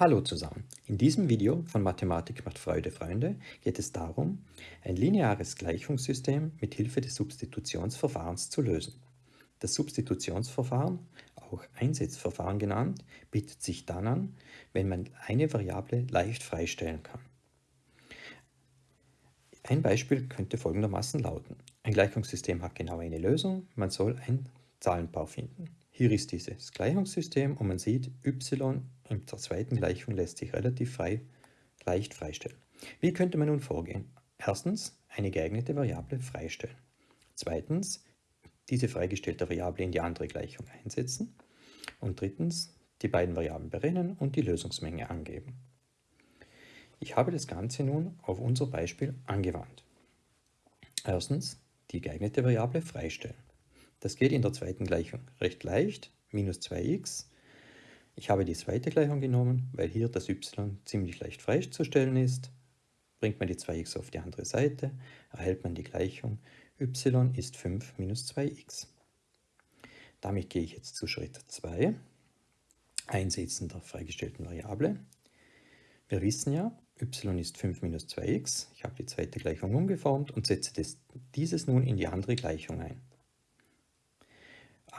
Hallo zusammen. In diesem Video von Mathematik macht Freude Freunde geht es darum, ein lineares Gleichungssystem mit Hilfe des Substitutionsverfahrens zu lösen. Das Substitutionsverfahren, auch Einsetzverfahren genannt, bietet sich dann an, wenn man eine Variable leicht freistellen kann. Ein Beispiel könnte folgendermaßen lauten. Ein Gleichungssystem hat genau eine Lösung, man soll ein Zahlenpaar finden. Hier ist dieses Gleichungssystem und man sieht, y in der zweiten Gleichung lässt sich relativ frei, leicht freistellen. Wie könnte man nun vorgehen? Erstens, eine geeignete Variable freistellen. Zweitens, diese freigestellte Variable in die andere Gleichung einsetzen. Und drittens, die beiden Variablen berennen und die Lösungsmenge angeben. Ich habe das Ganze nun auf unser Beispiel angewandt. Erstens, die geeignete Variable freistellen. Das geht in der zweiten Gleichung recht leicht, minus 2x. Ich habe die zweite Gleichung genommen, weil hier das y ziemlich leicht freizustellen ist. Bringt man die 2x auf die andere Seite, erhält man die Gleichung y ist 5 minus 2x. Damit gehe ich jetzt zu Schritt 2, Einsetzen der freigestellten Variable. Wir wissen ja, y ist 5 minus 2x. Ich habe die zweite Gleichung umgeformt und setze dieses nun in die andere Gleichung ein.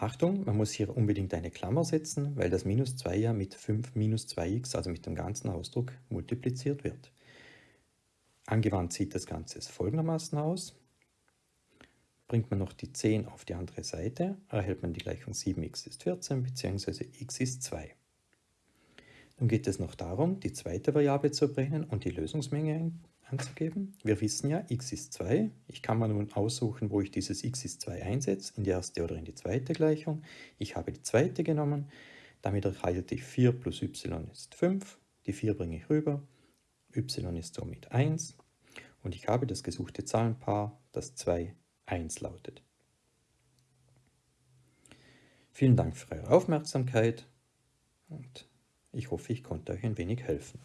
Achtung, man muss hier unbedingt eine Klammer setzen, weil das minus 2 ja mit 5 minus 2x, also mit dem ganzen Ausdruck, multipliziert wird. Angewandt sieht das Ganze folgendermaßen aus. Bringt man noch die 10 auf die andere Seite, erhält man die Gleichung 7x ist 14 bzw. x ist 2. Nun geht es noch darum, die zweite Variable zu brennen und die Lösungsmenge anzugeben. Wir wissen ja, x ist 2. Ich kann mir nun aussuchen, wo ich dieses x ist 2 einsetze, in die erste oder in die zweite Gleichung. Ich habe die zweite genommen, damit erhalte ich 4 plus y ist 5. Die 4 bringe ich rüber, y ist somit 1 und ich habe das gesuchte Zahlenpaar, das 2, 1 lautet. Vielen Dank für eure Aufmerksamkeit und ich hoffe, ich konnte euch ein wenig helfen.